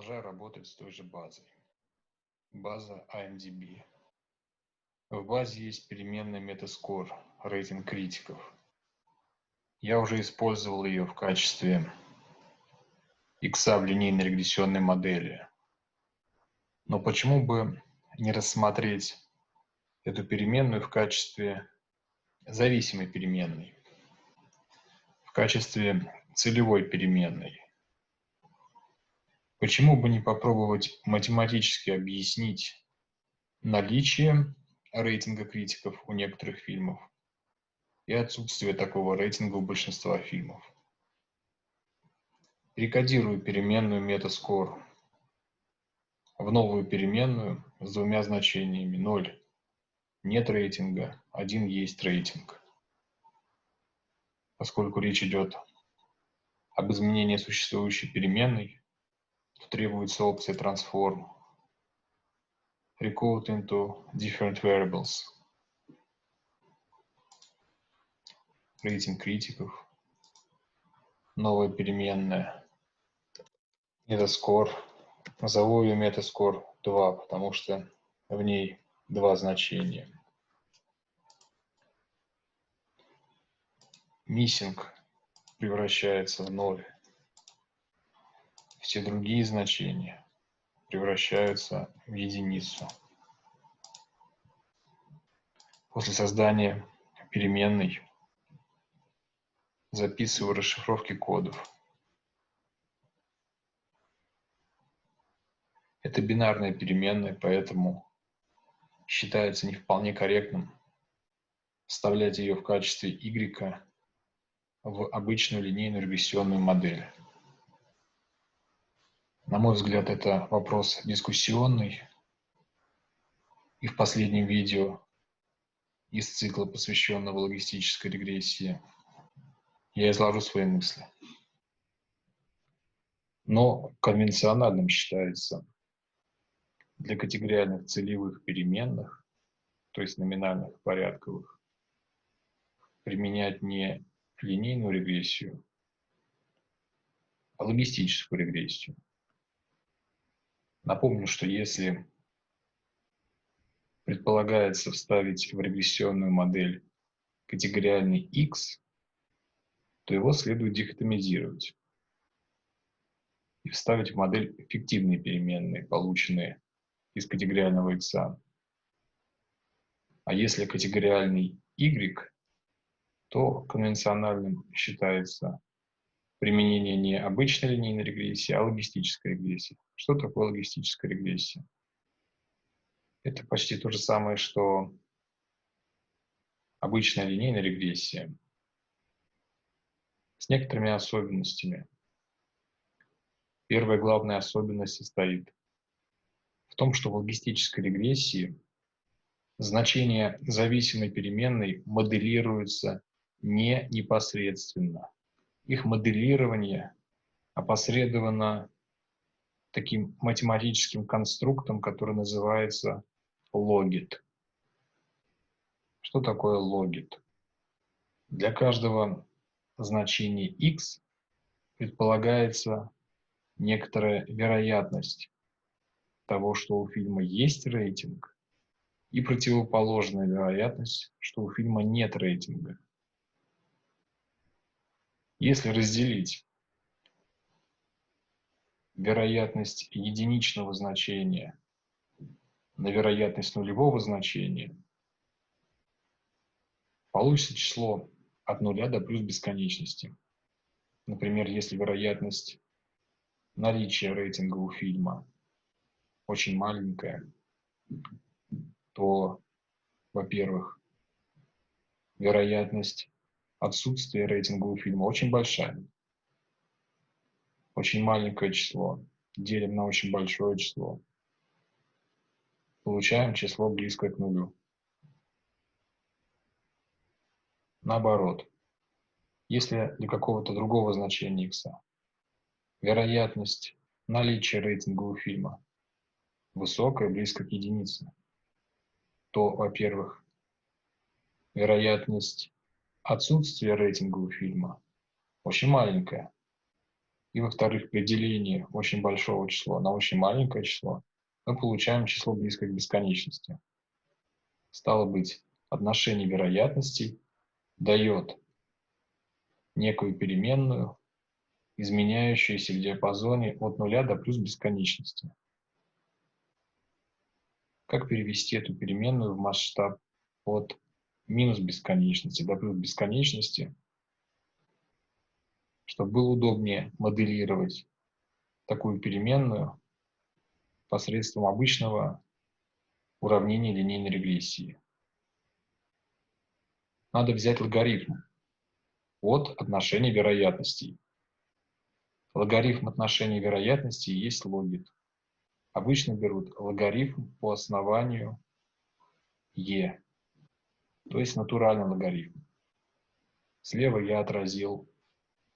Продолжаю работать с той же базой. База IMDb. В базе есть переменная Metascore, рейтинг критиков. Я уже использовал ее в качестве X в линейной регрессионной модели. Но почему бы не рассмотреть эту переменную в качестве зависимой переменной, в качестве целевой переменной? Почему бы не попробовать математически объяснить наличие рейтинга критиков у некоторых фильмов и отсутствие такого рейтинга у большинства фильмов? Перекодирую переменную Metascore в новую переменную с двумя значениями 0 нет рейтинга, 1 есть рейтинг. Поскольку речь идет об изменении существующей переменной, требуется опция transform recode into different variables. Рейтинг критиков. Новая переменная. Metascore назову ее metascore 2 потому что в ней два значения. Missing превращается в 0 все другие значения превращаются в единицу. После создания переменной записываю расшифровки кодов. Это бинарная переменная, поэтому считается не вполне корректным вставлять ее в качестве y в обычную линейную регрессионную модель. На мой взгляд, это вопрос дискуссионный. И в последнем видео из цикла, посвященного логистической регрессии, я изложу свои мысли. Но конвенциональным считается для категориальных целевых переменных, то есть номинальных порядковых, применять не линейную регрессию, а логистическую регрессию. Напомню, что если предполагается вставить в регрессионную модель категориальный x, то его следует дихотомизировать и вставить в модель фиктивные переменные, полученные из категориального x. А если категориальный y, то конвенциональным считается применение не обычной линейной регрессии, а логистической регрессии. Что такое логистическая регрессия? Это почти то же самое, что обычная линейная регрессия с некоторыми особенностями. Первая главная особенность состоит в том, что в логистической регрессии значение зависимой переменной моделируется не непосредственно. Их моделирование опосредовано таким математическим конструктом, который называется логит. Что такое логит? Для каждого значения x предполагается некоторая вероятность того, что у фильма есть рейтинг, и противоположная вероятность, что у фильма нет рейтинга. Если разделить вероятность единичного значения на вероятность нулевого значения, получится число от нуля до плюс бесконечности. Например, если вероятность наличия рейтинга у фильма очень маленькая, то, во-первых, вероятность отсутствия рейтинга у фильма очень большая. Очень маленькое число, делим на очень большое число, получаем число близкое к нулю. Наоборот, если для какого-то другого значения x вероятность наличия рейтинга у фильма высокая, близко к единице, то, во-первых, вероятность отсутствия рейтинга у фильма очень маленькая, и, во-вторых, при делении очень большого числа на очень маленькое число, мы получаем число близкое к бесконечности. Стало быть, отношение вероятностей дает некую переменную, изменяющуюся в диапазоне от нуля до плюс бесконечности. Как перевести эту переменную в масштаб от минус бесконечности до плюс бесконечности, чтобы было удобнее моделировать такую переменную посредством обычного уравнения линейной регрессии. Надо взять логарифм от отношения вероятностей. Логарифм отношения вероятностей есть логит. Обычно берут логарифм по основанию e, то есть натуральный логарифм. Слева я отразил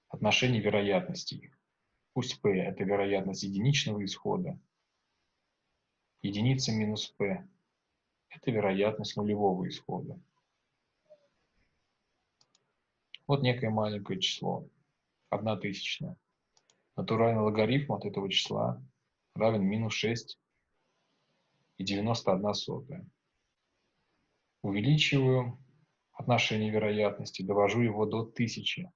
отношение вероятностей. Пусть p – это вероятность единичного исхода. Единица минус p – это вероятность нулевого исхода. Вот некое маленькое число, одна тысячная. Натуральный логарифм от этого числа равен минус 6 и 91 сотая. Увеличиваю отношение вероятности, довожу его до тысячи.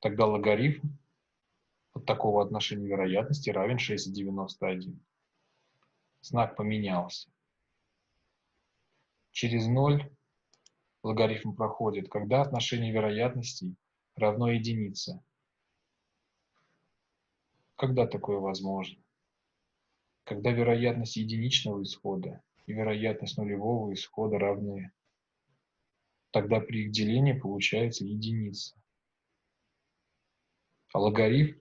Тогда логарифм от такого отношения вероятности равен 6,91. Знак поменялся. Через 0 логарифм проходит, когда отношение вероятностей равно единице. Когда такое возможно? Когда вероятность единичного исхода и вероятность нулевого исхода равны. Тогда при их делении получается единица. А логарифм,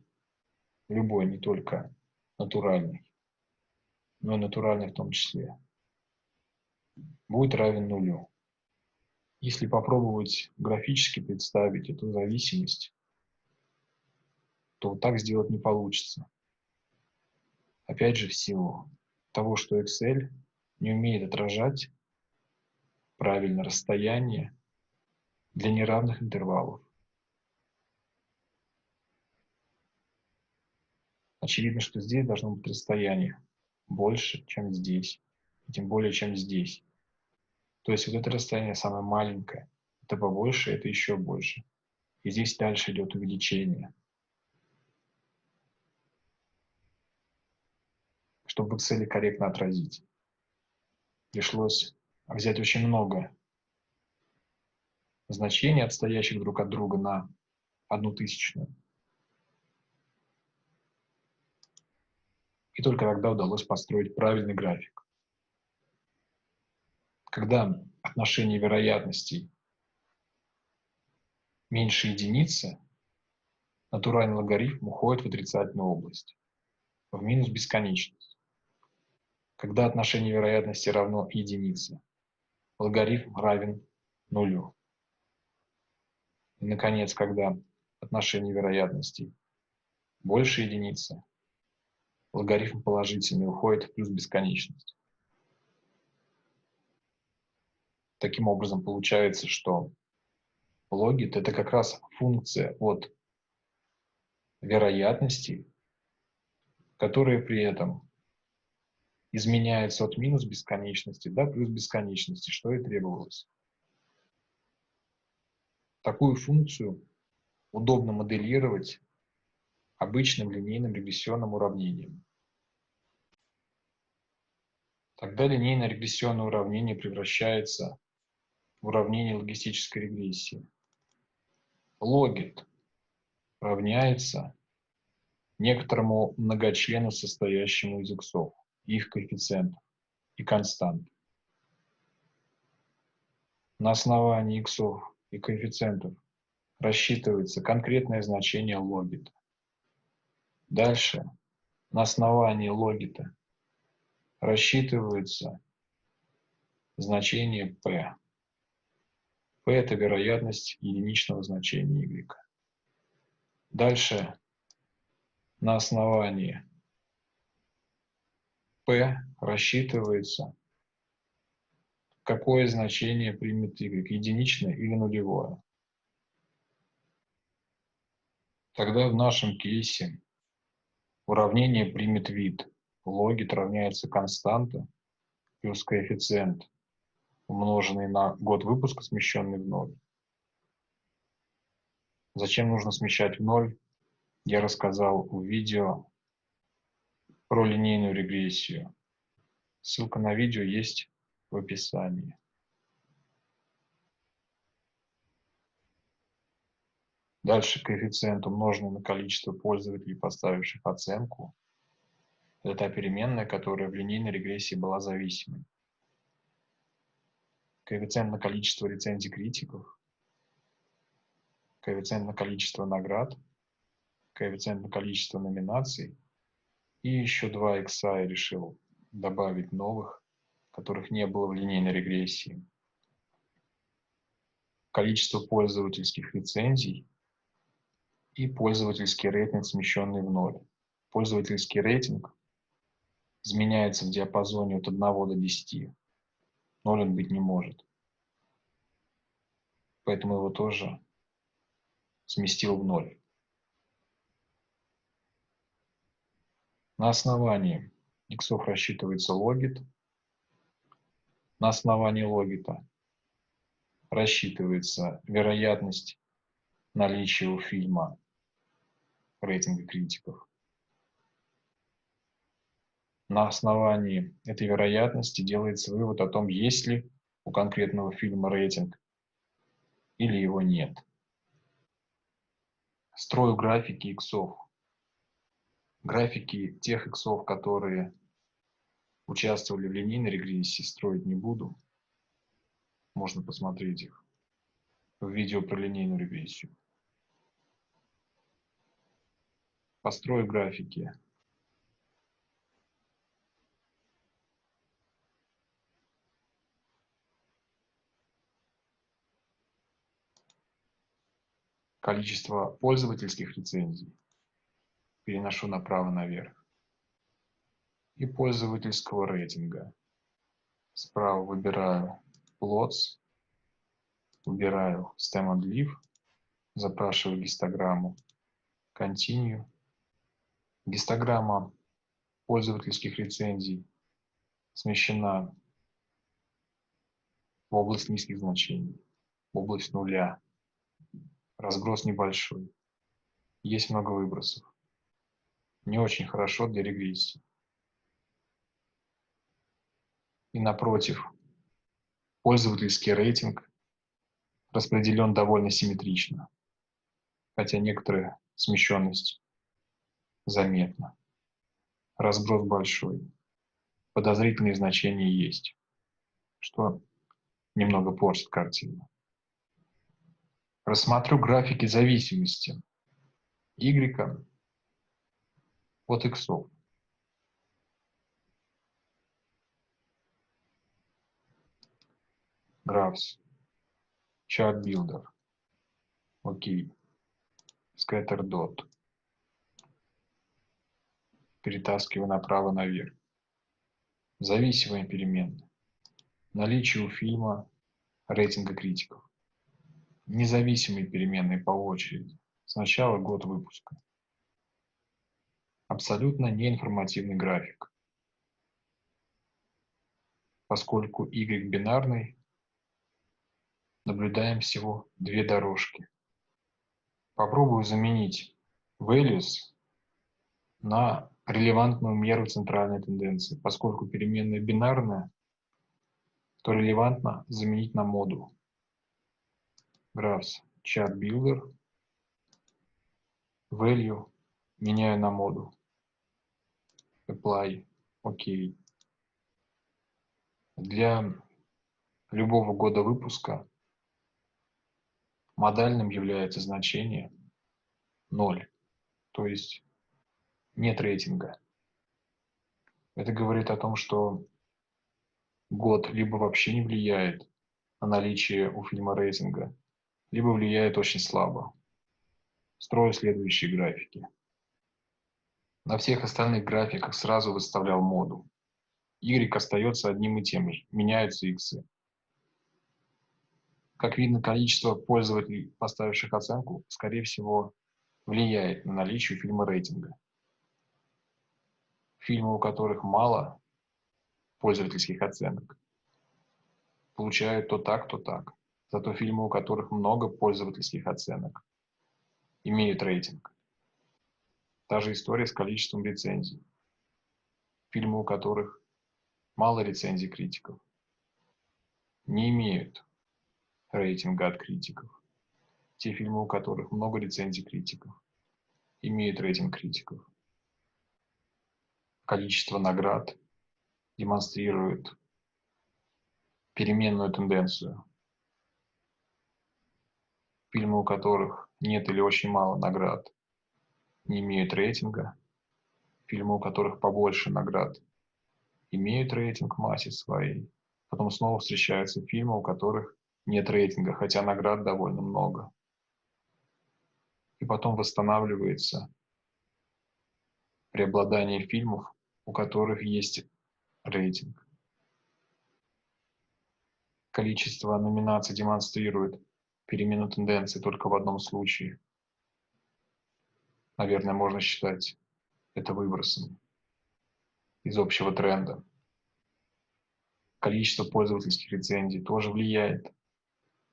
любой, не только натуральный, но и натуральный в том числе, будет равен нулю. Если попробовать графически представить эту зависимость, то вот так сделать не получится. Опять же, в силу того, что Excel не умеет отражать правильно расстояние для неравных интервалов. Очевидно, что здесь должно быть расстояние больше, чем здесь, и тем более, чем здесь. То есть вот это расстояние самое маленькое, это побольше, это еще больше. И здесь дальше идет увеличение. Чтобы Excel корректно отразить, пришлось взять очень много значений, отстоящих друг от друга на одну тысячную. И только тогда удалось построить правильный график когда отношение вероятностей меньше единицы, натуральный логарифм уходит в отрицательную область, в минус бесконечность. Когда отношение вероятности равно единице, логарифм равен нулю. И, наконец, когда отношение вероятностей больше единицы, логарифм положительный уходит в плюс бесконечность. Таким образом, получается, что логит – это как раз функция от вероятности, которая при этом изменяется от минус бесконечности до плюс бесконечности, что и требовалось. Такую функцию удобно моделировать обычным линейным регрессионным уравнением. Тогда линейное регрессионное уравнение превращается уравнение логистической регрессии. Логит равняется некоторому многочлену, состоящему из иксов, их коэффициентов и констант. На основании иксов и коэффициентов рассчитывается конкретное значение логита. Дальше на основании логита рассчитывается значение p. P – это вероятность единичного значения y. Дальше на основании Рассчитывается, какое значение примет y, единичное или нулевое. Тогда в нашем кейсе уравнение примет вид. Логит равняется константа плюс коэффициент, умноженный на год выпуска, смещенный в ноль. Зачем нужно смещать в ноль, я рассказал в видео про линейную регрессию. Ссылка на видео есть в описании. Дальше коэффициент, умноженный на количество пользователей, поставивших оценку. Это та переменная, которая в линейной регрессии была зависимой. Коэффициент на количество рецензий критиков. Коэффициент на количество наград. Коэффициент на количество номинаций. И еще два икса я решил добавить новых, которых не было в линейной регрессии. Количество пользовательских лицензий и пользовательский рейтинг, смещенный в ноль. Пользовательский рейтинг изменяется в диапазоне от 1 до 10. Ноль он быть не может. Поэтому его тоже сместил в ноль. На основании иксов рассчитывается логит. На основании логита рассчитывается вероятность наличия у фильма рейтинга критиков. На основании этой вероятности делается вывод о том, есть ли у конкретного фильма рейтинг или его нет. Строю графики иксов. Графики тех иксов, которые участвовали в линейной регрессии, строить не буду. Можно посмотреть их в видео про линейную регрессию. Построю графики. Количество пользовательских лицензий переношу направо наверх. И пользовательского рейтинга. Справа выбираю plots, выбираю stem and leave, запрашиваю гистограмму, continue, Гистограмма пользовательских лицензий смещена в область низких значений, в область нуля. Разброс небольшой. Есть много выбросов. Не очень хорошо для регрессии. И напротив, пользовательский рейтинг распределен довольно симметрично, хотя некоторая смещенность заметно. Разброс большой. Подозрительные значения есть, что немного портит картину. Рассмотрю графики зависимости y от x. Graphs. Chart Builder. Окей. Scatter dot перетаскиваю направо наверх. Зависимые переменные. Наличие у фильма рейтинга критиков. Независимые переменные по очереди. Сначала год выпуска. Абсолютно неинформативный график. Поскольку y бинарный, наблюдаем всего две дорожки. Попробую заменить values на релевантную меру центральной тенденции. Поскольку переменная бинарная, то релевантно заменить на модуль. Graphs Chart Builder. Value меняю на модуль. Apply. Окей. Для любого года выпуска модальным является значение 0. То есть нет рейтинга. Это говорит о том, что год либо вообще не влияет на наличие у фильма рейтинга, либо влияет очень слабо. Строю следующие графики. На всех остальных графиках сразу выставлял моду. Y остается одним и тем же, меняются X. Как видно, количество пользователей, поставивших оценку, скорее всего, влияет на наличие фильма рейтинга. Фильмы, у которых мало пользовательских оценок, получают то так, то так. Зато фильмы, у которых много пользовательских оценок, имеют рейтинг. Та же история с количеством рецензий. Фильмы, у которых мало рецензий критиков, не имеют рейтинга от критиков. Те фильмы, у которых много рецензий критиков, имеют рейтинг критиков. Количество наград демонстрирует переменную тенденцию. Фильмы, у которых нет или очень мало наград, не имеют рейтинга. Фильмы, у которых побольше наград, имеют рейтинг массе своей. Потом снова встречаются фильмы, у которых нет рейтинга, хотя наград довольно много. И потом восстанавливается преобладание фильмов, у которых есть рейтинг. Количество номинаций демонстрирует перемену тенденции только в одном случае – наверное, можно считать это выбросом из общего тренда. Количество пользовательских рецензий тоже влияет,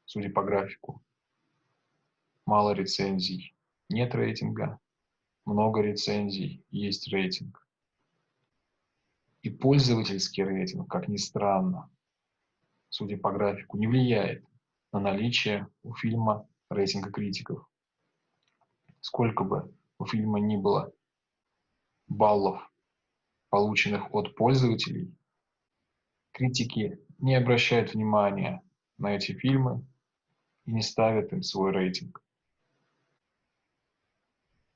судя по графику. Мало рецензий, нет рейтинга. Много рецензий, есть рейтинг. И пользовательский рейтинг, как ни странно, судя по графику, не влияет на наличие у фильма рейтинга критиков. Сколько бы у фильма не было баллов, полученных от пользователей, критики не обращают внимания на эти фильмы и не ставят им свой рейтинг.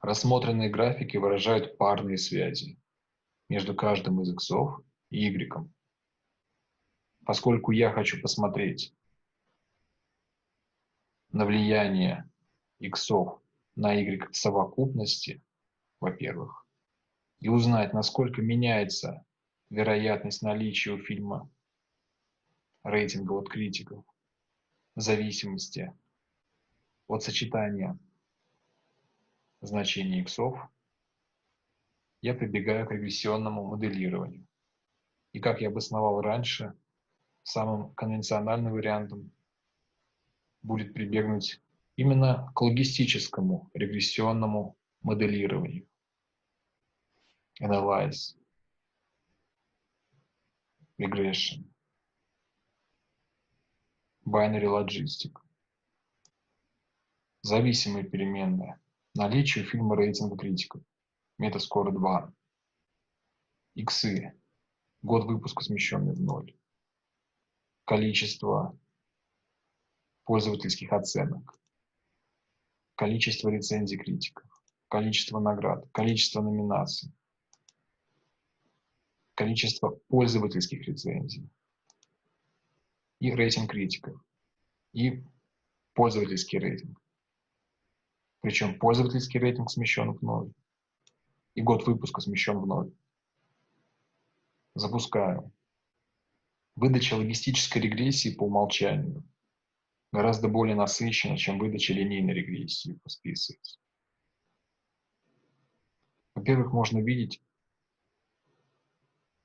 Рассмотренные графики выражают парные связи между каждым из иксов и y. Поскольку я хочу посмотреть на влияние иксов на y совокупности, во-первых, и узнать, насколько меняется вероятность наличия у фильма рейтинга от критиков в зависимости от сочетания значений иксов, я прибегаю к регрессионному моделированию. И как я обосновал раньше, самым конвенциональным вариантом будет прибегнуть именно к логистическому регрессионному моделированию. Analyze. Regression. Binary Logistic. Зависимые переменные. Наличие фильма рейтинга критиков. Метаскор 2. Иксы. Год выпуска смещенный в ноль. Количество пользовательских оценок количество рецензий критиков, количество наград, количество номинаций, количество пользовательских рецензий и рейтинг критиков, и пользовательский рейтинг. Причем пользовательский рейтинг смещен в ноль, и год выпуска смещен в ноль. Запускаю. Выдача логистической регрессии по умолчанию гораздо более насыщена, чем выдача линейной регрессии по списывается. Во-первых, можно видеть,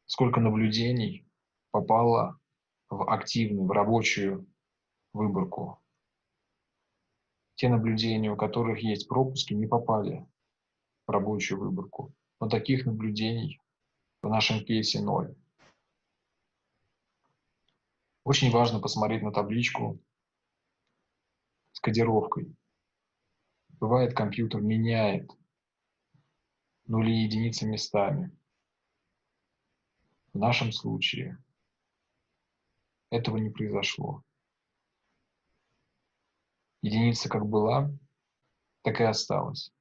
сколько наблюдений попало в активную, в рабочую выборку. Те наблюдения, у которых есть пропуски, не попали в рабочую выборку. Но таких наблюдений в нашем кейсе ноль. Очень важно посмотреть на табличку кодировкой. Бывает, компьютер меняет нули и единицы местами. В нашем случае этого не произошло. Единица как была, так и осталась.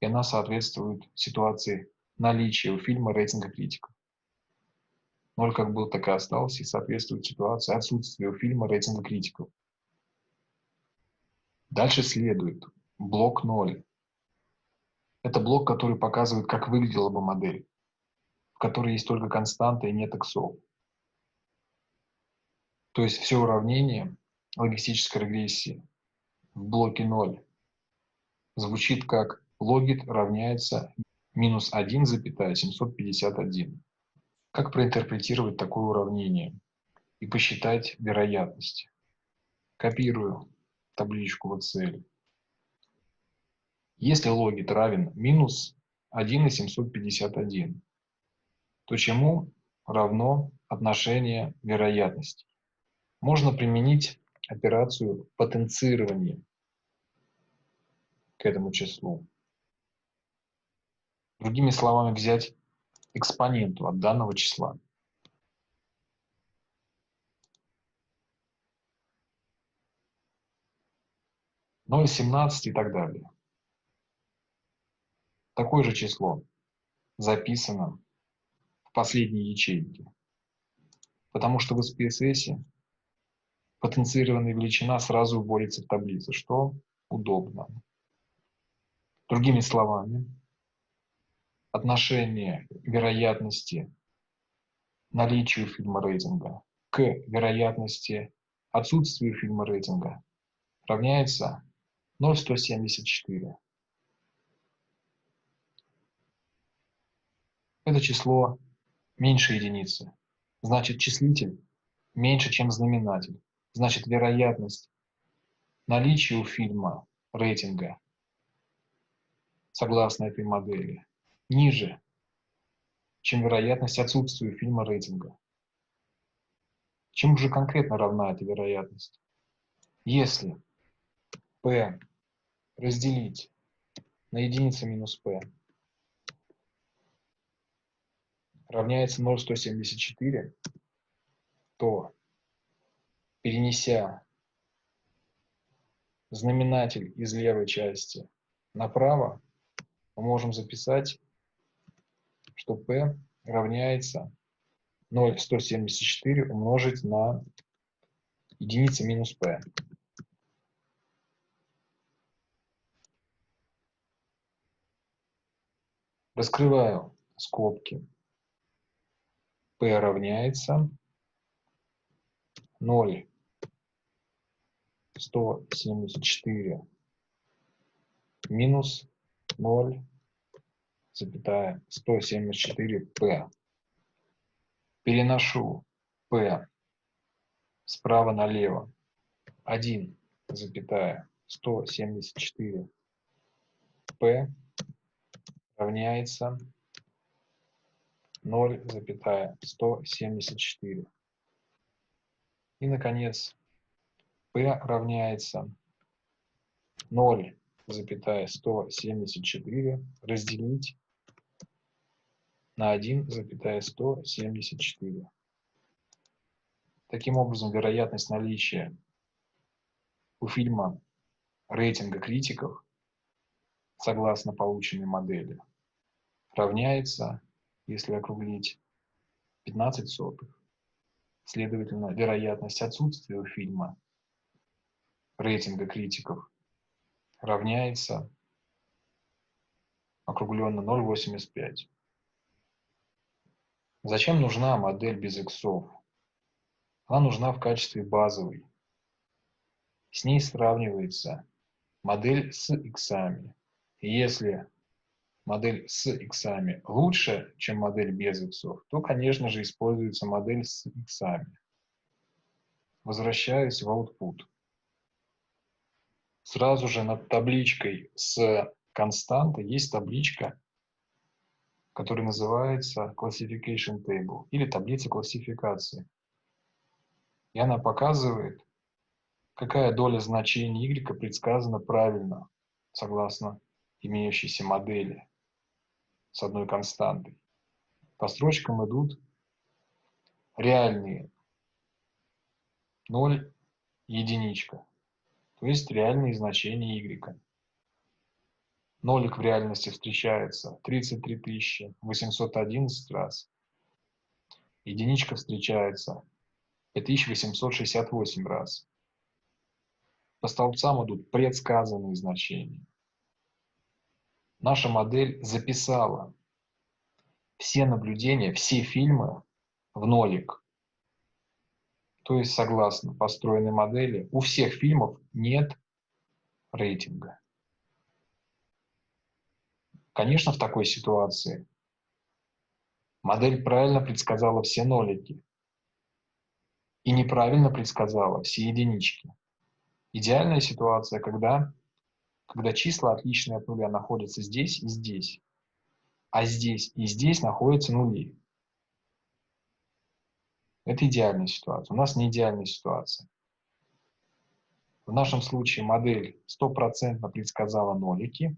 И она соответствует ситуации наличия у фильма рейтинга критиков. Ноль как был, так и остался, и соответствует ситуации отсутствия у фильма рейтинга критиков. Дальше следует блок 0. Это блок, который показывает, как выглядела бы модель, в которой есть только константа и нет иксов. То есть все уравнение логистической регрессии в блоке 0 звучит как логит равняется минус 1,751. Как проинтерпретировать такое уравнение и посчитать вероятность? Копирую табличку в Excel. Если логит равен минус 1,751, то чему равно отношение вероятности? Можно применить операцию потенцирования к этому числу. Другими словами, взять экспоненту от данного числа. Ноль, семнадцать и так далее. Такое же число записано в последней ячейке, потому что в SPSS потенцированная величина сразу вводится в таблицу, что удобно. Другими словами, отношение вероятности наличию фильма рейтинга к вероятности отсутствию фильма рейтинга равняется 0,174. Это число меньше единицы. Значит, числитель меньше, чем знаменатель. Значит, вероятность наличия у фильма рейтинга согласно этой модели ниже, чем вероятность отсутствия фильма рейтинга. Чему же конкретно равна эта вероятность? Если Разделить на единицу минус P равняется 0,174, то, перенеся знаменатель из левой части направо, мы можем записать что p равняется 0,174 умножить на единица минус p. Раскрываю скобки. p равняется 0,174 минус 0 запятая 174p. Переношу p справа налево. 1, запятая 174 p равняется 0, запятая 174. И, наконец, p равняется 0, запятая 174 разделить на 1,174. Таким образом, вероятность наличия у фильма рейтинга критиков, согласно полученной модели, равняется, если округлить, 15 сотых. Следовательно, вероятность отсутствия у фильма рейтинга критиков равняется округленно 0,85. Зачем нужна модель без иксов? Она нужна в качестве базовой. С ней сравнивается модель с иксами. Если модель с иксами лучше, чем модель без иксов, то, конечно же, используется модель с иксами. Возвращаюсь в output. Сразу же над табличкой с константой есть табличка который называется Classification Table или таблица классификации. И она показывает, какая доля значений y предсказана правильно, согласно имеющейся модели с одной константой. По строчкам идут реальные 0, единичка, то есть реальные значения y. Нолик в реальности встречается 33 811 раз. Единичка встречается 5868 раз. По столбцам идут предсказанные значения. Наша модель записала все наблюдения, все фильмы в нолик. То есть, согласно построенной модели, у всех фильмов нет рейтинга. Конечно, в такой ситуации модель правильно предсказала все нолики и неправильно предсказала все единички. Идеальная ситуация, когда, когда числа, отличные от нуля, находятся здесь и здесь, а здесь и здесь находятся нули. Это идеальная ситуация. У нас не идеальная ситуация. В нашем случае модель стопроцентно предсказала нолики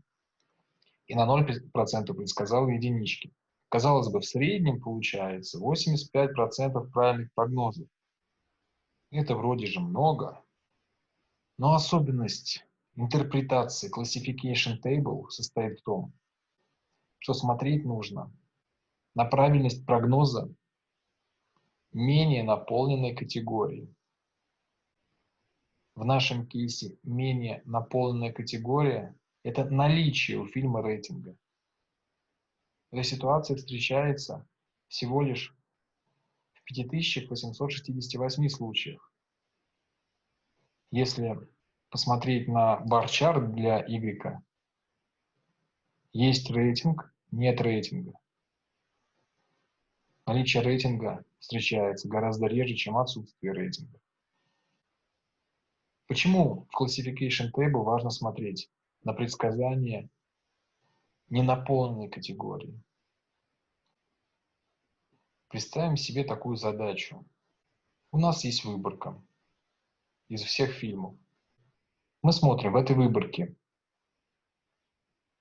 и на 0% предсказала единички. Казалось бы, в среднем получается 85% правильных прогнозов. Это вроде же много. Но особенность интерпретации Classification Table состоит в том, что смотреть нужно на правильность прогноза менее наполненной категории. В нашем кейсе менее наполненная категория – это наличие у фильма рейтинга. Эта ситуация встречается всего лишь в 5868 случаях. Если посмотреть на бар-чарт для Y, есть рейтинг, нет рейтинга. Наличие рейтинга встречается гораздо реже, чем отсутствие рейтинга. Почему в Classification Table важно смотреть на предсказания ненаполненной категории? Представим себе такую задачу. У нас есть выборка из всех фильмов. Мы смотрим в этой выборке,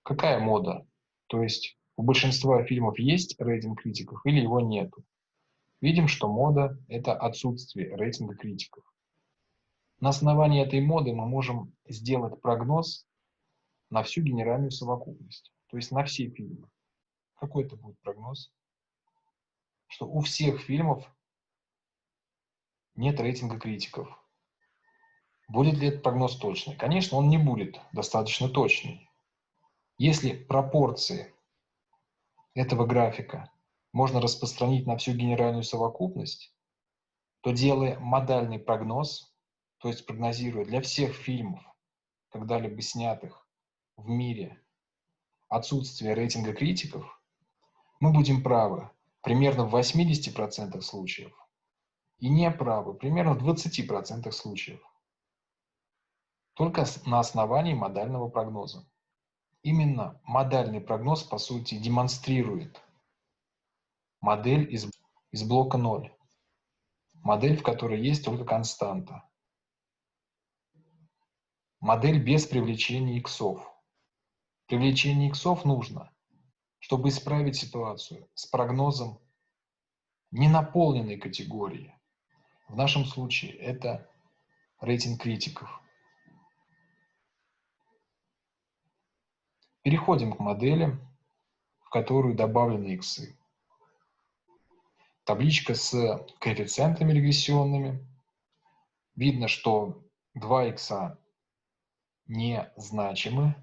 какая мода. То есть у большинства фильмов есть рейтинг критиков или его нету. Видим, что мода – это отсутствие рейтинга критиков. На основании этой моды мы можем сделать прогноз на всю генеральную совокупность, то есть на все фильмы. Какой это будет прогноз? Что у всех фильмов нет рейтинга критиков. Будет ли этот прогноз точный? Конечно, он не будет достаточно точный. Если пропорции этого графика можно распространить на всю генеральную совокупность, то делая модальный прогноз, то есть прогнозируя для всех фильмов, когда-либо снятых в мире, отсутствие рейтинга критиков, мы будем правы примерно в 80% случаев и не правы примерно в 20% случаев. Только на основании модального прогноза. Именно модальный прогноз, по сути, демонстрирует модель из, из блока 0. Модель, в которой есть только константа модель без привлечения иксов. Привлечение иксов нужно, чтобы исправить ситуацию с прогнозом ненаполненной категории. В нашем случае это рейтинг критиков. Переходим к модели, в которую добавлены иксы. Табличка с коэффициентами регрессионными. Видно, что 2 икса незначимы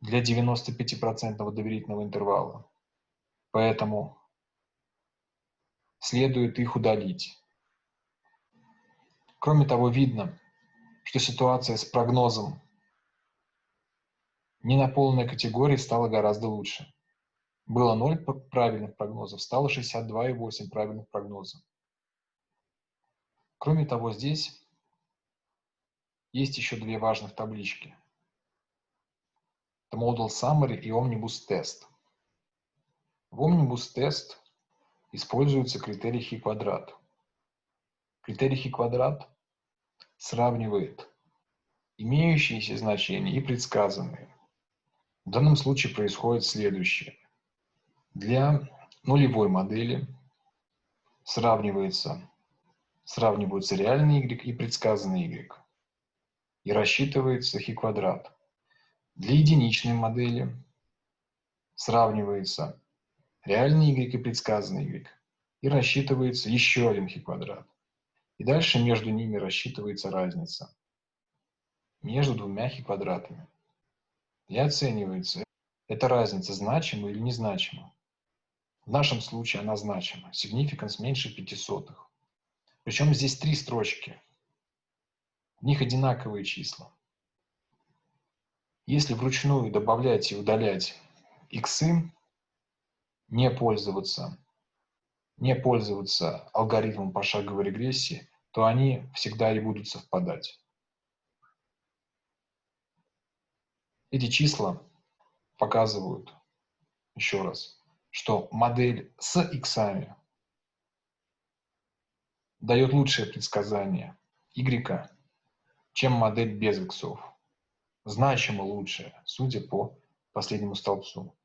для 95% доверительного интервала. Поэтому следует их удалить. Кроме того, видно, что ситуация с прогнозом ненаполненной категории стала гораздо лучше. Было 0 правильных прогнозов, стало 62,8 правильных прогнозов. Кроме того, здесь есть еще две важных таблички. Это Model Summary и Omnibus Test. В Omnibus Test используется критерий хи квадрат. Критерий хи квадрат сравнивает имеющиеся значения и предсказанные. В данном случае происходит следующее. Для нулевой модели сравнивается, сравниваются реальный y и предсказанный y и рассчитывается хи-квадрат. Для единичной модели сравнивается реальный y и предсказанный y и рассчитывается еще один хи-квадрат. И дальше между ними рассчитывается разница между двумя хи-квадратами. И оценивается, эта разница значима или незначима. В нашем случае она значима. Significance меньше пяти сотых. Причем здесь три строчки. В них одинаковые числа. Если вручную добавлять и удалять иксы не пользоваться, не пользоваться алгоритмом пошаговой регрессии, то они всегда и будут совпадать. Эти числа показывают, еще раз, что модель с иксами дает лучшее предсказание y, чем модель без иксов. Значимо лучшее, судя по последнему столбцу.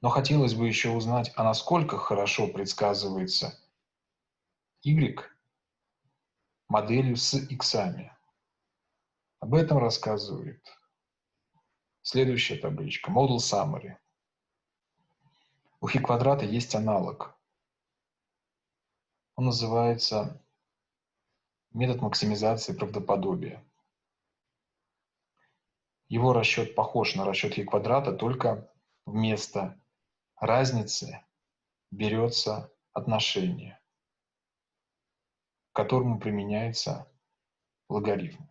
Но хотелось бы еще узнать, а насколько хорошо предсказывается y моделью с иксами. Об этом рассказывает следующая табличка. Model Summary. У хи квадрата есть аналог. Он называется метод максимизации правдоподобия. Его расчет похож на расчет хи квадрата, только вместо разницы берется отношение, к которому применяется логарифм.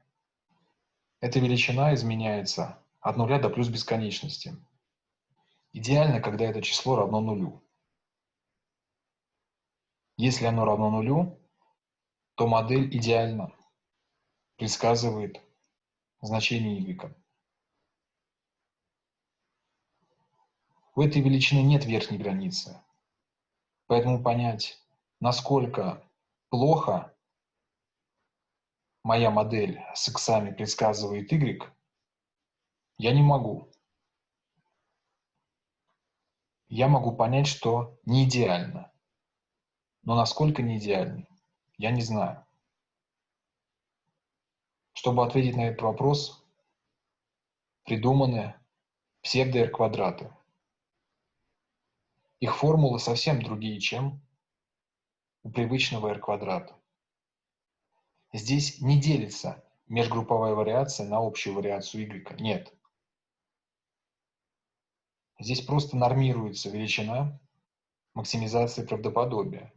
Эта величина изменяется от нуля до плюс бесконечности. Идеально, когда это число равно нулю. Если оно равно нулю, то модель идеально предсказывает значение y. У этой величины нет верхней границы. Поэтому понять, насколько плохо моя модель с иксами предсказывает y, я не могу. Я могу понять, что не идеально. Но насколько не идеально, я не знаю. Чтобы ответить на этот вопрос, придуманы псевдо-R-квадраты. Их формулы совсем другие, чем у привычного r квадрата. Здесь не делится межгрупповая вариация на общую вариацию y. Нет. Здесь просто нормируется величина максимизации правдоподобия.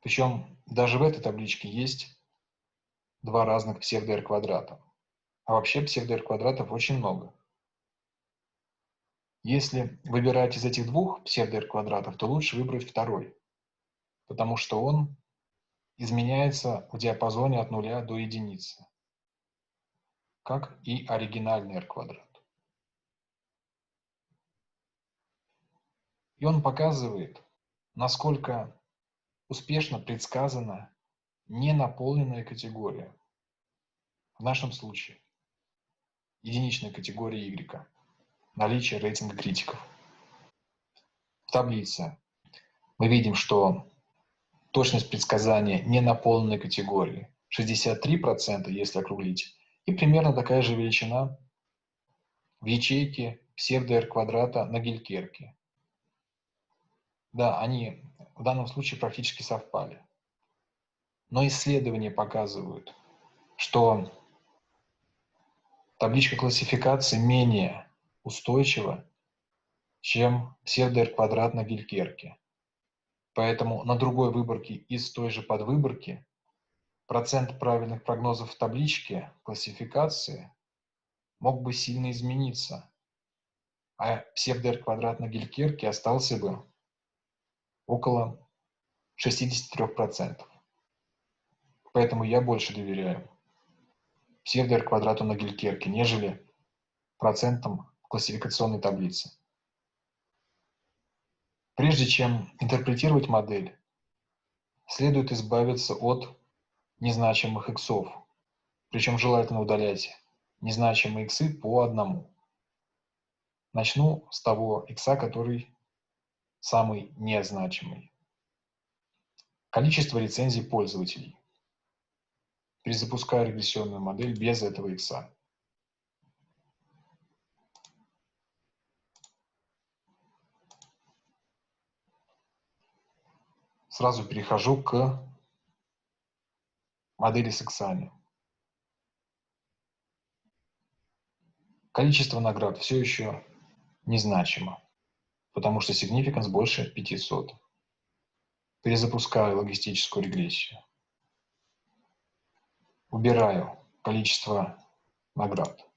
Причем даже в этой табличке есть два разных псевдо-r квадрата. А вообще псевдо-r квадратов очень много. Если выбирать из этих двух псевдо квадратов, то лучше выбрать второй, потому что он изменяется в диапазоне от нуля до единицы, как и оригинальный r квадрат. И он показывает, насколько успешно предсказана ненаполненная категория. В нашем случае единичная категория y наличие рейтинга критиков. В таблице мы видим, что точность предсказания не наполненной категории 63%, если округлить, и примерно такая же величина в ячейке псевдо-R квадрата на Гелькерке. Да, они в данном случае практически совпали. Но исследования показывают, что табличка классификации менее устойчиво, чем псевдо квадрат на Гелькерке. Поэтому на другой выборке из той же подвыборки процент правильных прогнозов в табличке классификации мог бы сильно измениться, а псевдо квадрат на Гелькерке остался бы около 63%. Поэтому я больше доверяю псевдо квадрату на Гелькерке, нежели процентам классификационной таблицы. Прежде чем интерпретировать модель, следует избавиться от незначимых иксов, причем желательно удалять незначимые иксы по одному. Начну с того икса, который самый незначимый. Количество рецензий пользователей. Перезапускаю регрессионную модель без этого икса. сразу перехожу к модели с иксами. Количество наград все еще незначимо, потому что significance больше 500. Перезапускаю логистическую регрессию. Убираю количество наград.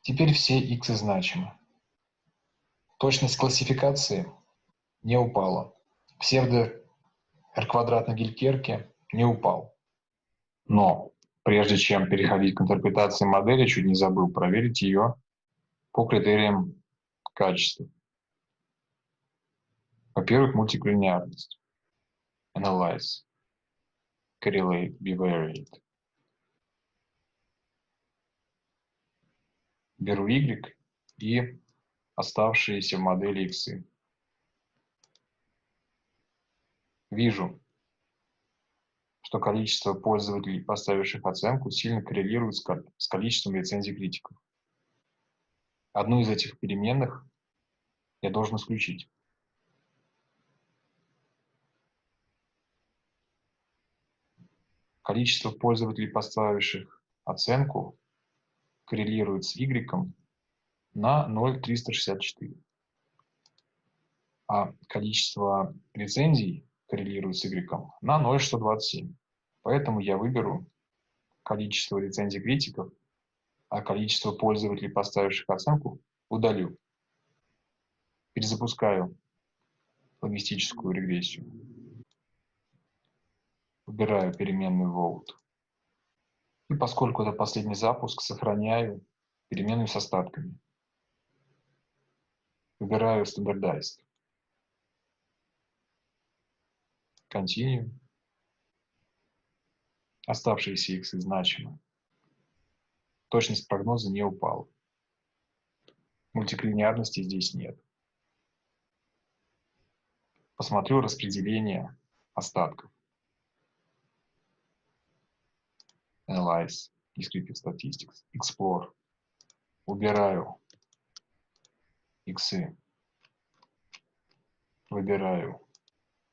Теперь все x значимы. Точность классификации не упала. Псевдо r квадрат на Гелькерке не упал. Но прежде чем переходить к интерпретации модели, чуть не забыл проверить ее по критериям качества. Во-первых, мультиклинеарность. Analyze. Correlate. Bivariate. Беру y и оставшиеся модели x. Вижу, что количество пользователей, поставивших оценку, сильно коррелирует с количеством рецензий критиков. Одну из этих переменных я должен исключить. Количество пользователей, поставивших оценку, коррелирует с y на 0,364. А количество рецензий коррелирует с y на 0,127. Поэтому я выберу количество рецензий критиков, а количество пользователей, поставивших оценку, удалю. Перезапускаю логистическую регрессию. Выбираю переменную vote. И поскольку это последний запуск, сохраняю переменную с остатками. Выбираю Standardized. Continue. Оставшиеся x значимы. Точность прогноза не упала. Мультиклинеарности здесь нет. Посмотрю распределение остатков. Analyze, Descriptive Statistics, Explore. Убираю иксы. Выбираю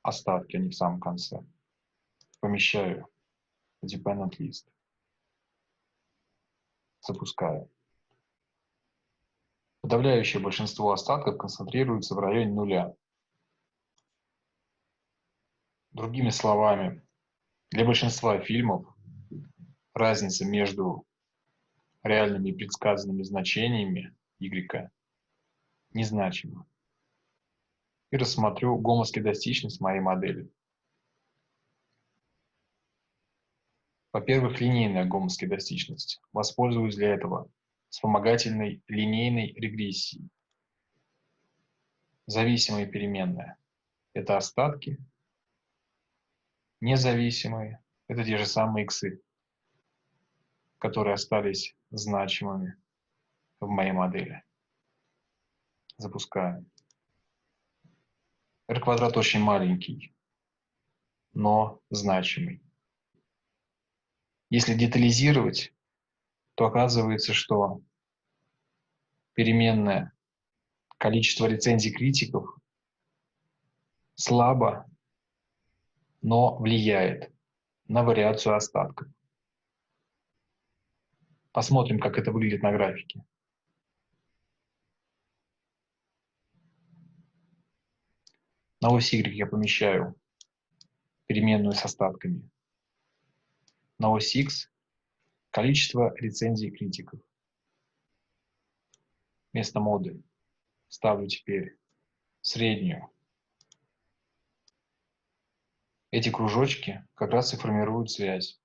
остатки, они в самом конце. Помещаю Dependent List. Запускаю. Подавляющее большинство остатков концентрируется в районе нуля. Другими словами, для большинства фильмов разница между реальными и предсказанными значениями y незначима. И рассмотрю гомоскедастичность моей модели. Во-первых, линейная гомоскедастичность. Воспользуюсь для этого вспомогательной линейной регрессией. Зависимые переменные – это остатки. Независимые – это те же самые иксы которые остались значимыми в моей модели. Запускаем. R квадрат очень маленький, но значимый. Если детализировать, то оказывается, что переменное количество рецензий критиков слабо, но влияет на вариацию остатков. Посмотрим, как это выглядит на графике. На ось Y я помещаю переменную с остатками. На ось количество рецензий критиков. Вместо моды ставлю теперь среднюю. Эти кружочки как раз и формируют связь.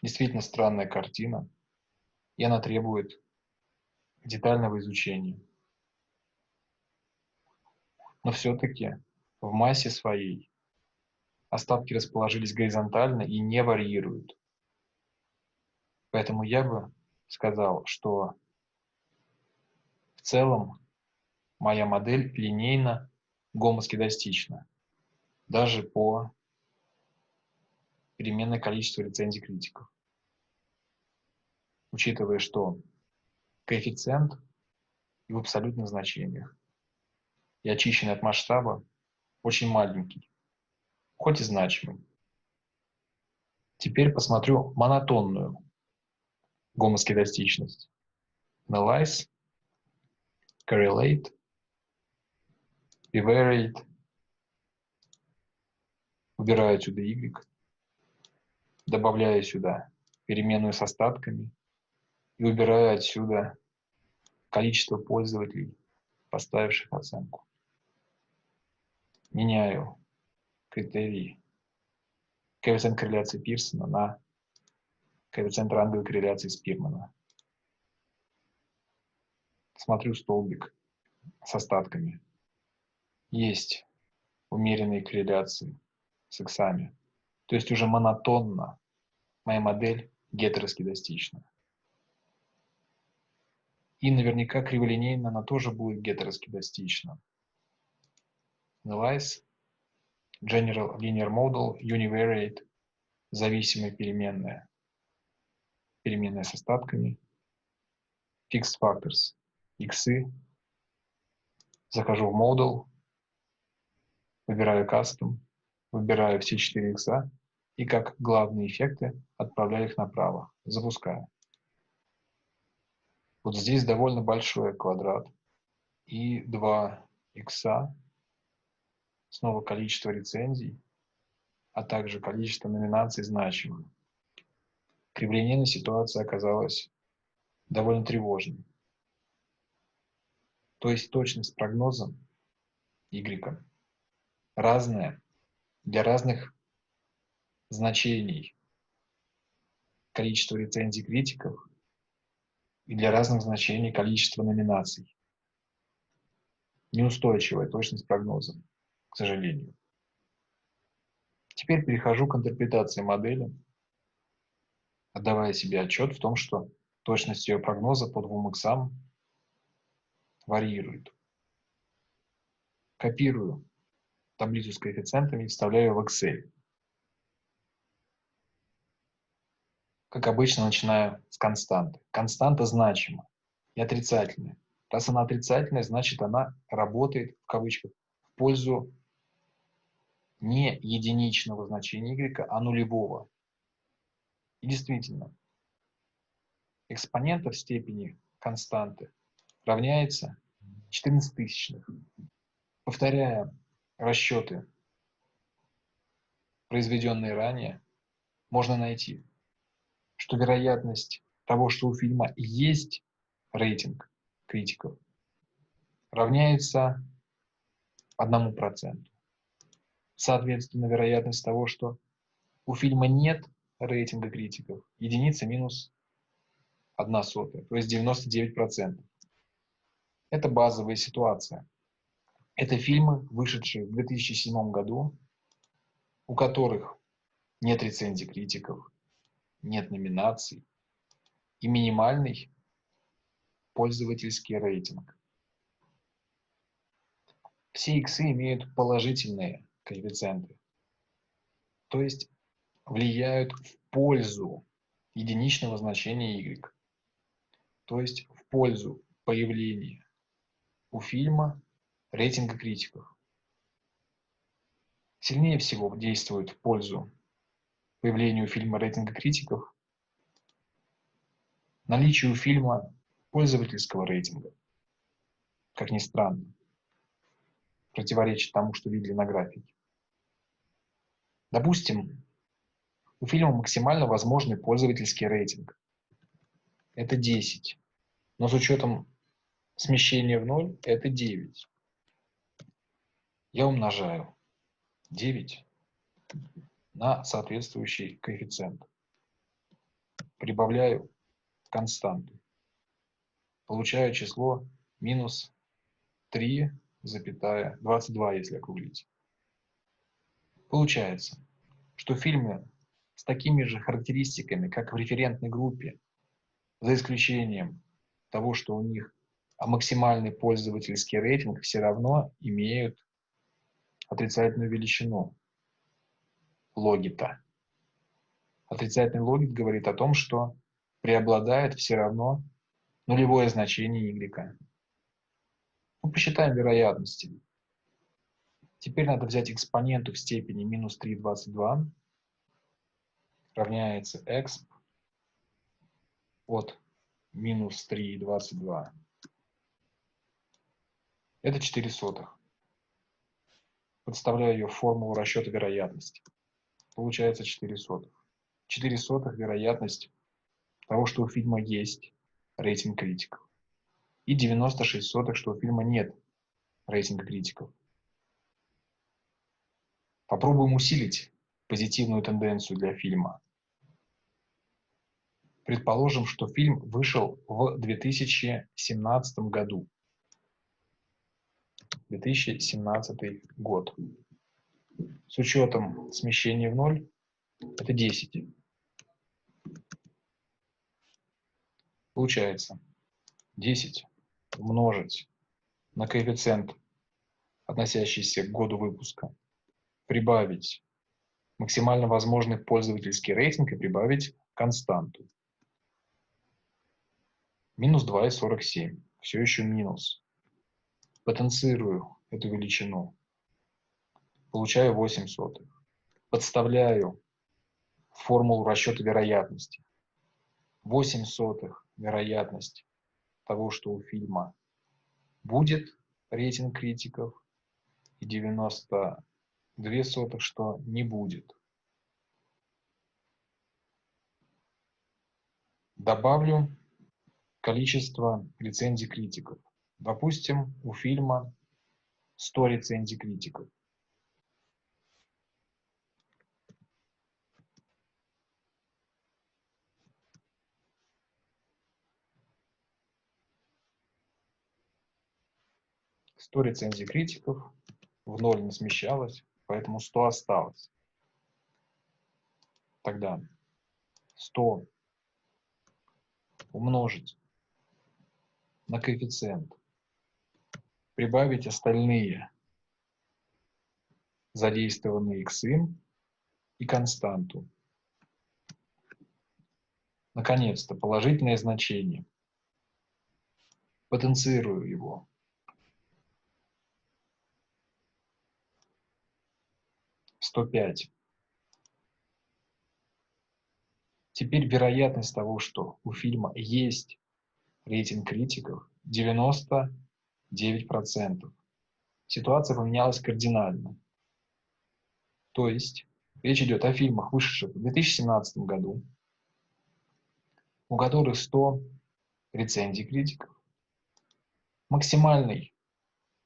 Действительно странная картина и она требует детального изучения. Но все-таки в массе своей остатки расположились горизонтально и не варьируют. Поэтому я бы сказал, что в целом моя модель линейно гомоскедастична, даже по переменное количество рецензий критиков учитывая, что коэффициент в абсолютных значениях и очищенный от масштаба очень маленький, хоть и значимый. Теперь посмотрю монотонную гомоскедастичность. Analyze, correlate, bivariate. Убираю отсюда y, добавляю сюда переменную с остатками – и убираю отсюда количество пользователей, поставивших оценку. Меняю критерий коэффициент корреляции Пирсона на коэффициент ранговой корреляции Спирмана. Смотрю столбик с остатками. Есть умеренные корреляции с иксами. То есть уже монотонно моя модель гетероскедастична. И наверняка криволинейно она тоже будет гетероскедастична. Analyze General Linear Model Univariate зависимая переменная. Переменная с остатками. Fixed Factors. Иксы. Захожу в Model. Выбираю Custom. Выбираю все 4 икса. И как главные эффекты отправляю их направо. Запускаю. Вот здесь довольно большой квадрат. И два икса снова количество рецензий, а также количество номинаций значимых. Криволинейная ситуация оказалась довольно тревожной. То есть точность прогноза Y разная для разных значений количества рецензий критиков и для разных значений количества номинаций. Неустойчивая точность прогноза к сожалению. Теперь перехожу к интерпретации модели, отдавая себе отчет в том, что точность ее прогноза по двум иксам варьирует. Копирую таблицу с коэффициентами и вставляю в Excel. Как обычно, начинаю с константы. Константа значима и отрицательная. Раз она отрицательная, значит она работает, в кавычках, в пользу не единичного значения y, а нулевого. И действительно, экспонента в степени константы равняется 14 тысячных. Повторяя расчеты, произведенные ранее, можно найти, что вероятность того, что у фильма есть рейтинг критиков, равняется одному проценту. Соответственно, вероятность того, что у фильма нет рейтинга критиков, единица минус одна сотая, то есть 99%. Это базовая ситуация. Это фильмы, вышедшие в 2007 году, у которых нет рецензий критиков, нет номинаций и минимальный пользовательский рейтинг. Все иксы имеют положительные коэффициенты. То есть влияют в пользу единичного значения y. То есть в пользу появления у фильма рейтинга критиков. Сильнее всего действует в пользу появления у фильма рейтинга критиков наличие у фильма пользовательского рейтинга. Как ни странно, противоречит тому, что видели на графике. Допустим, у фильма максимально возможный пользовательский рейтинг. Это 10. Но с учетом смещения в ноль это 9. Я умножаю 9 на соответствующий коэффициент. Прибавляю константу. Получаю число минус 3,22, если округлить. Получается, что фильмы с такими же характеристиками, как в референтной группе, за исключением того, что у них максимальный пользовательский рейтинг, все равно имеют отрицательную величину логита. Отрицательный логит говорит о том, что преобладает все равно нулевое значение y. Ну, посчитаем вероятности. Теперь надо взять экспоненту в степени минус 3,22 равняется exp от минус 3,22. Это 4 сотых. Подставляю ее в формулу расчета вероятности. Получается 4 сотых. 4 сотых вероятность того, что у фильма есть рейтинг критиков. и 96 сотых, что у фильма нет рейтинга критиков. Попробуем усилить позитивную тенденцию для фильма. Предположим, что фильм вышел в 2017 году. 2017 год. С учетом смещения в ноль это 10. Получается 10 умножить на коэффициент, относящийся к году выпуска, прибавить максимально возможный пользовательский рейтинг и прибавить константу. Минус 2,47. Все еще минус. Потенцирую эту величину. Получаю 8 сотых. Подставляю формулу расчета вероятности. 8 сотых вероятность того, что у фильма будет рейтинг критиков, и 92 сотых, что не будет. Добавлю количество рецензий критиков. Допустим, у фильма 100 рецензий критиков. Сто рецензий критиков, в ноль не смещалось, поэтому 100 осталось. Тогда 100 умножить на коэффициент, прибавить остальные задействованные иксы и константу. Наконец-то, положительное значение. Потенцирую его. Сто пять. Теперь вероятность того, что у фильма есть рейтинг критиков 99%. Ситуация поменялась кардинально. То есть речь идет о фильмах, вышедших в 2017 году, у которых 100 рецензий критиков, максимальный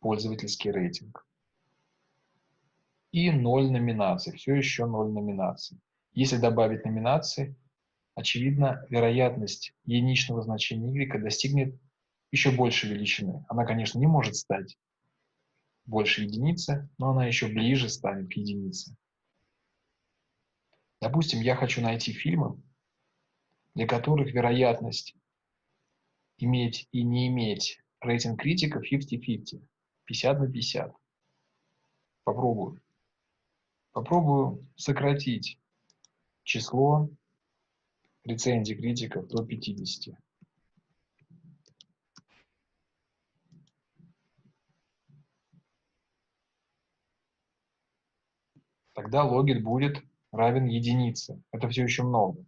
пользовательский рейтинг и 0 номинаций, все еще 0 номинаций. Если добавить номинации, очевидно, вероятность единичного значения y достигнет еще большей величины. Она, конечно, не может стать больше единицы, но она еще ближе станет к единице. Допустим, я хочу найти фильмы, для которых вероятность иметь и не иметь рейтинг критиков 50-50, 50 на 50. Попробую. Попробую сократить число рецензий критиков до 50. Тогда логит будет равен единице. Это все еще много.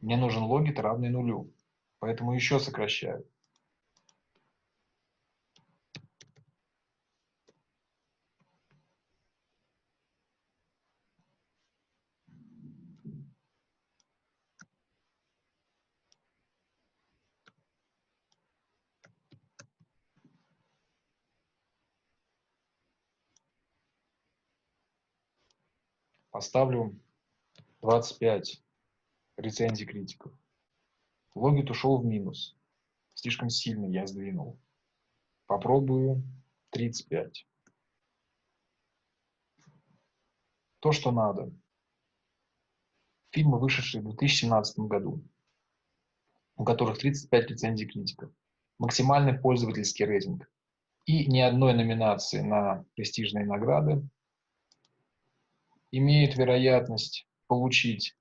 Мне нужен логит равный нулю. Поэтому еще сокращаю. Поставлю 25 рецензий критиков. Логит ушел в минус. Слишком сильно я сдвинул. Попробую 35. То, что надо. Фильмы, вышедшие в 2017 году, у которых 35 рецензий критиков, максимальный пользовательский рейтинг и ни одной номинации на престижные награды имеет вероятность получить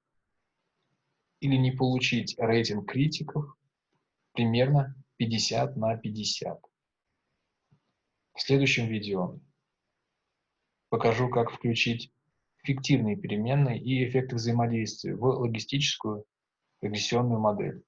или не получить рейтинг критиков примерно 50 на 50. В следующем видео покажу, как включить фиктивные переменные и эффекты взаимодействия в логистическую регрессионную модель.